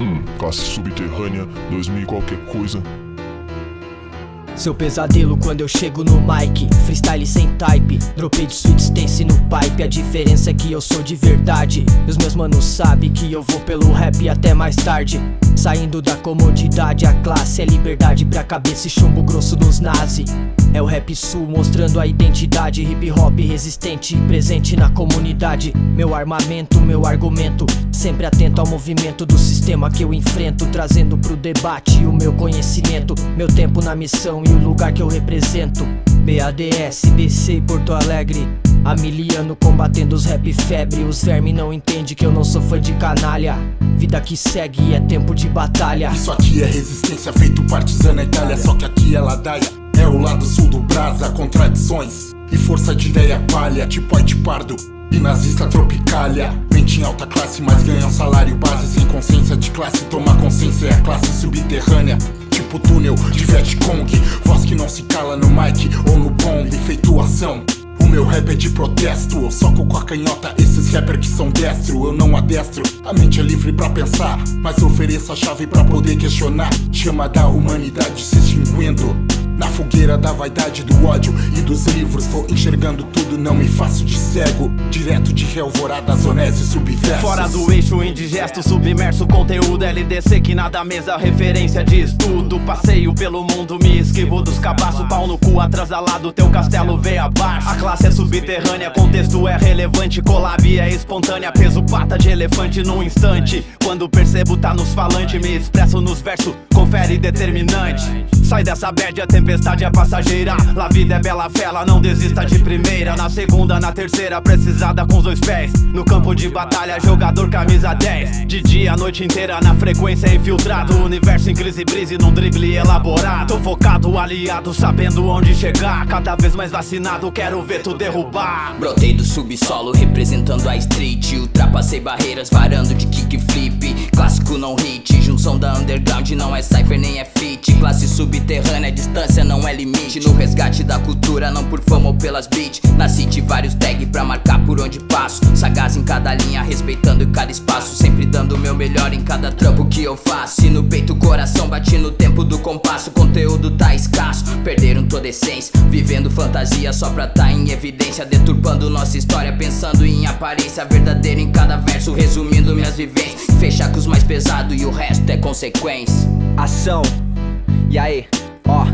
Hum, classe subterrânea, 2000 e qualquer coisa. Seu pesadelo quando eu chego no mic. Freestyle sem type Dropei de sweet stance no pipe. A diferença é que eu sou de verdade. E os meus manos sabem que eu vou pelo rap até mais tarde. Saindo da comodidade A classe é liberdade pra cabeça e chumbo grosso dos nazi é o rap sul mostrando a identidade. Hip hop resistente presente na comunidade. Meu armamento, meu argumento. Sempre atento ao movimento do sistema que eu enfrento Trazendo pro debate o meu conhecimento Meu tempo na missão e o lugar que eu represento. BADS, BC Porto Alegre Amiliano combatendo os rap febre. Os vermes não entendem que eu não sou fã de canalha. Vida que segue é tempo de batalha. Isso aqui é resistência feito partisana Itália. Só que aqui é ladaia é o lado sul do brasa, contradições. E força de ideia palha, tipo White Pardo. E nazista tropicalha. Mente em alta classe, mas ganha um salário base. Sem consciência de classe, toma consciência. É a classe subterrânea Tipo túnel de Vietcong Voz que não se cala no mic ou no bomb Feituação o meu rap é de protesto Eu soco com a canhota. Esses rappers que são destro Eu não adestro, a mente é livre pra pensar Mas ofereço a chave pra poder questionar. Chama da humanidade se extinguindo na fogueira da vaidade, do ódio e dos livros Vou enxergando tudo, não me faço de cego. Direto de Alvorada, Zonés e subversos. Fora do eixo indigesto, submerso Conteúdo LDC que nada mesa, referência de estudo. Passeio pelo mundo, me esquivo dos cabaços Pau no cu, atrasalado, teu castelo veio abaixo. A classe é subterrânea, contexto é relevante Collab é espontânea, peso pata de elefante num instante. Quando percebo tá nos falantes, me expresso nos versos Confere determinante. Sai dessa bad, a tempestade é passageira. La vida é bela fela, não desista de primeira. Na segunda, na terceira, precisada com os dois pés. No campo de batalha, jogador camisa 10 De dia, a noite inteira, na frequência infiltrado. Universo em crise brise, num drible elaborado. Focado, aliado, sabendo onde chegar. Cada vez mais vacinado, quero ver tu derrubar. Brotei do subsolo, representando a street Ultrapassei barreiras, varando de kickflip Clássico não hit, junção da underground Não é cypher nem é fit, classe sub subterrânea, distância não é limite. No resgate da cultura, não por fama ou pelas beats. Nasci de vários tags pra marcar por onde passo. Sagaz em cada linha, respeitando cada espaço. Sempre dando o meu melhor em cada trampo que eu faço. E no peito o coração bate no tempo do compasso. Conteúdo tá escasso, perderam toda essência. Vivendo fantasia só pra tá em evidência. Deturpando nossa história, pensando em aparência. Verdadeira em cada verso, resumindo minhas vivências. Fechar com os mais pesados e o resto é consequência. Ação. E aí, ó.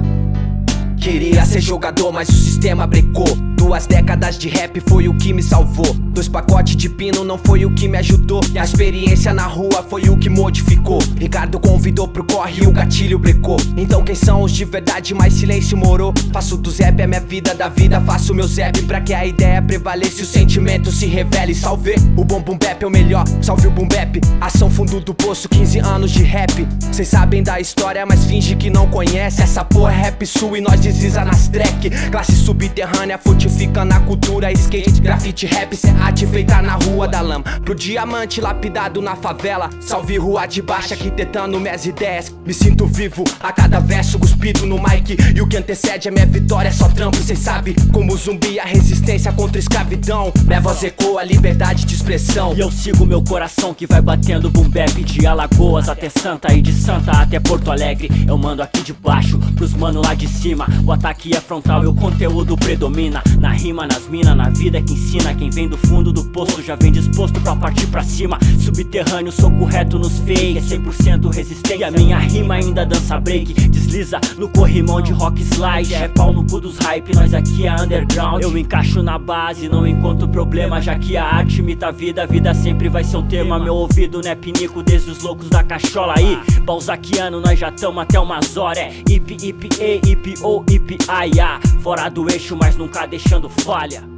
Queria ser jogador, mas o sistema brecou Duas décadas de rap foi o que me salvou. Dois pacotes de pino não foi o que me ajudou. E a experiência na rua foi o que modificou. Ricardo convidou pro corre e o gatilho brecou. Então quem são os de verdade, mais silêncio morou. Faço do zap a minha vida, da vida faço meu zap. Pra que a ideia prevaleça e o sentimento se revele. Salve, o bom boom bap é o melhor, salve o boom bap Ação fundo do poço, 15 anos de rap. Cês sabem da história, mas finge que não conhece. Essa porra é rap sul e nós desliza nas track. Classe subterrânea, fute Fica na cultura, skate, grafite, rap Cê arte feita na rua da lama. Pro diamante lapidado na favela Salve rua de baixo, arquitetando minhas ideias. Me sinto vivo a cada verso cuspido no mic. E o que antecede a minha vitória é só trampo Cê sabe. Como zumbi a resistência contra escravidão. Minha voz ecoa a liberdade de expressão. E eu sigo meu coração que vai batendo boom bap De Alagoas até Santa e de Santa até Porto Alegre. Eu mando aqui de baixo pros mano lá de cima. O ataque é frontal e o conteúdo predomina na rima, nas minas, na vida que ensina. Quem vem do fundo do poço já vem disposto pra partir pra cima. Subterrâneo, sou correto nos fake É 100% resistente. E a minha rima ainda dança break Desliza no corrimão de rock slide. É pau no cu dos hype, nós aqui é underground. Eu encaixo na base, não encontro problema Já que a arte imita a vida, a vida sempre vai ser o tema. Meu ouvido não é pinico desde os loucos da cachola. Aí Balzaquiano, nós já tamo até umas horas. É hip, hip, e, hip, o, hip, ai, Fora do eixo, mas nunca falha